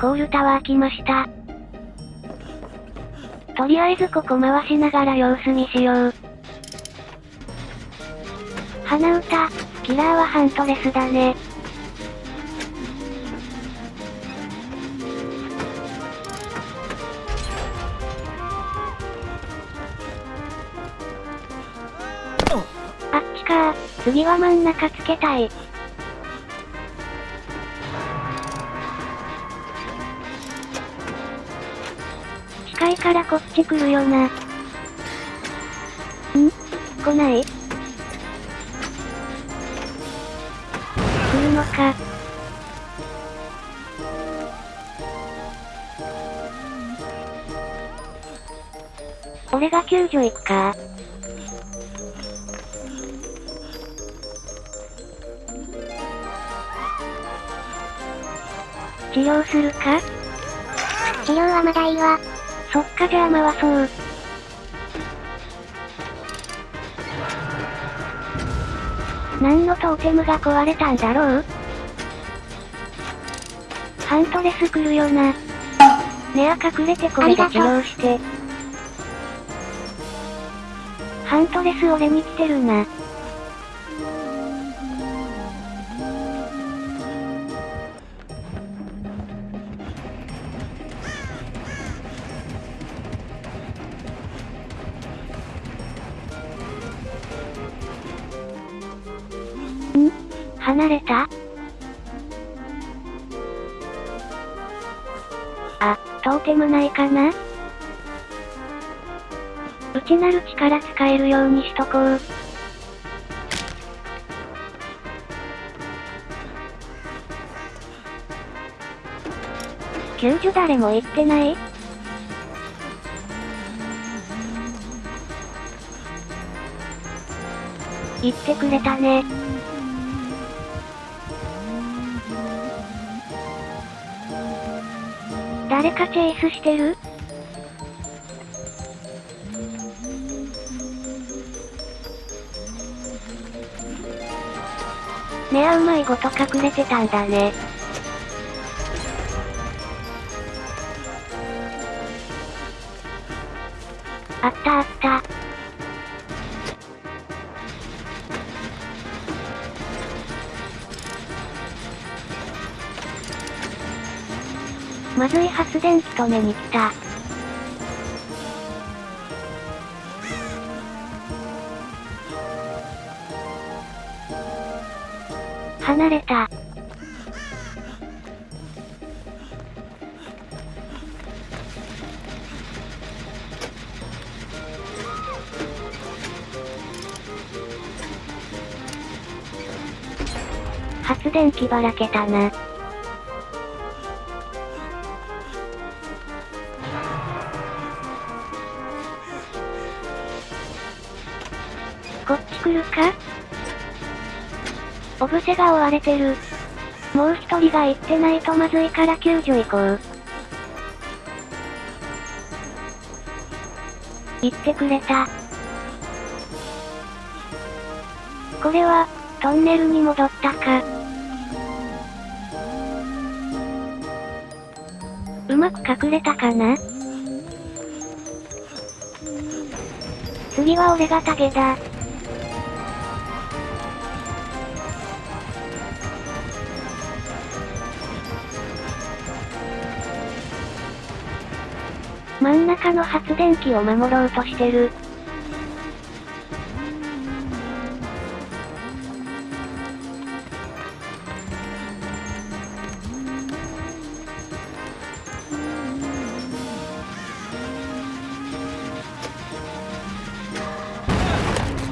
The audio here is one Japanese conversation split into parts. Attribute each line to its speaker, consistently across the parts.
Speaker 1: コールタワー来ました。とりあえずここ回しながら様子見しよう。鼻歌、キラーはハントレスだね。あっちか次は真ん中つけたい。いからこっち来るよな。ん？来ない？来るのか。俺が救助行くか？治療するか？
Speaker 2: 治療はまだいいわ。
Speaker 1: そっかじゃあ回そう。何のトーテムが壊れたんだろう？ハントレス来るよな。ネア隠れてこれで治療して。ハントレス俺に来てるな。離れた？あ、トーテムないかな？内なる力使えるようにしとこう。救助誰も行ってない？言ってくれたね。誰かチェイスしてる？ねあうまいごと隠れてたんだね。あったあった。まずい発電機止めに来た。離れた。発電機ばらけたな。るか？オブセが追われてる。もう一人が行ってないとまずいから救助行こう。行ってくれた。これは、トンネルに戻ったか。うまく隠れたかな？次は俺がタゲだ。真ん中の発電機を守ろうとしてる。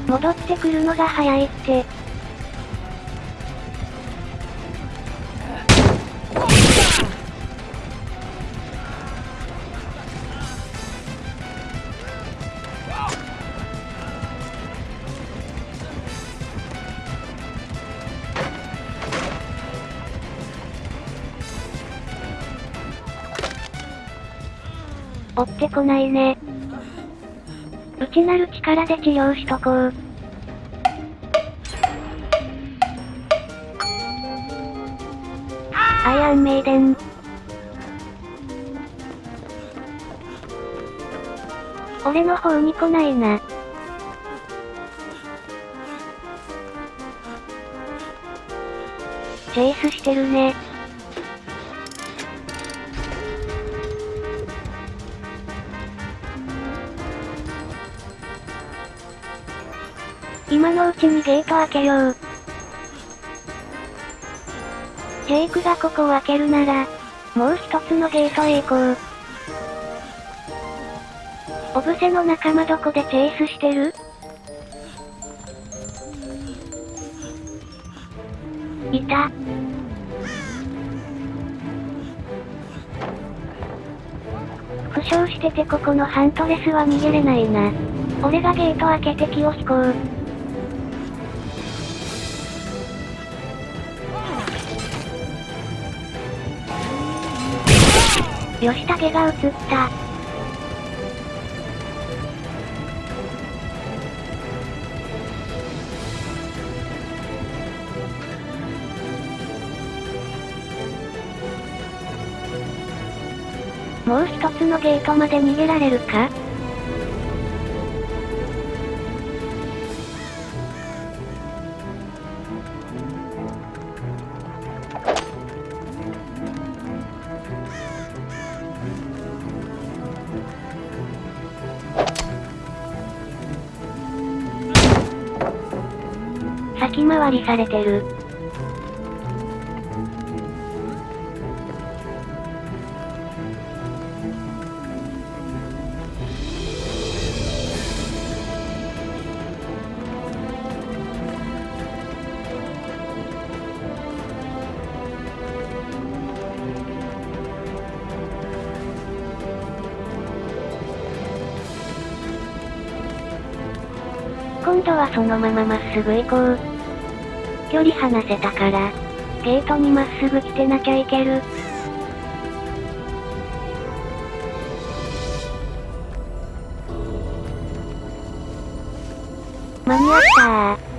Speaker 1: 戻ってくるのが早いって。追ってこないね。内なる力で治療しとこう。アイアンメイデン。俺の方に来ないな。チェイスしてるね。今のうちにゲート開けよう。ジェイクがここを開けるなら、もう一つのゲートへ行こう。オブセの仲間どこでチェイスしてる？いた。負傷しててここのハントレスは逃げれないな。俺がゲート開けて気を引こう。吉武が映った。もう一つのゲートまで逃げられるか？先回りされてる。今度はそのまままっすぐ行こう。距離離せたから、ゲートにまっすぐ来てなきゃいける。間に合ったー。